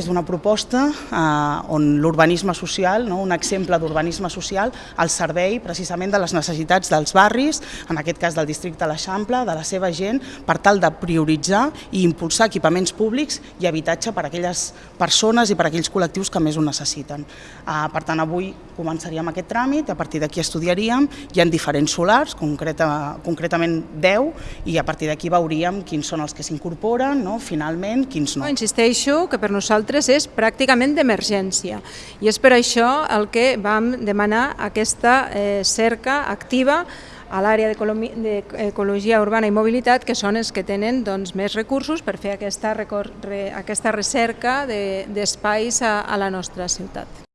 És una proposta eh, on l'urbanisme social, no, un exemple d'urbanisme social, al servei precisament de les necessitats dels barris, en aquest cas del districte de l'Eixample, de la seva gent, per tal de prioritzar i impulsar equipaments públics i habitatge per a aquelles persones i per a aquells col·lectius que més ho necessiten. Eh, per tant, avui començaríem aquest tràmit, a partir d'aquí estudiaríem, hi ha diferents solars, concreta, concretament 10, i a partir d'aquí veuríem quins són els que s'incorporen, no, finalment, quins no. Insisteixo que per nosaltres nosaltres és pràcticament d'emergència i és per això el que vam demanar aquesta eh, cerca activa a l'àrea d'ecologia urbana i mobilitat, que són els que tenen doncs, més recursos per fer aquesta, aquesta recerca d'espais de, a, a la nostra ciutat.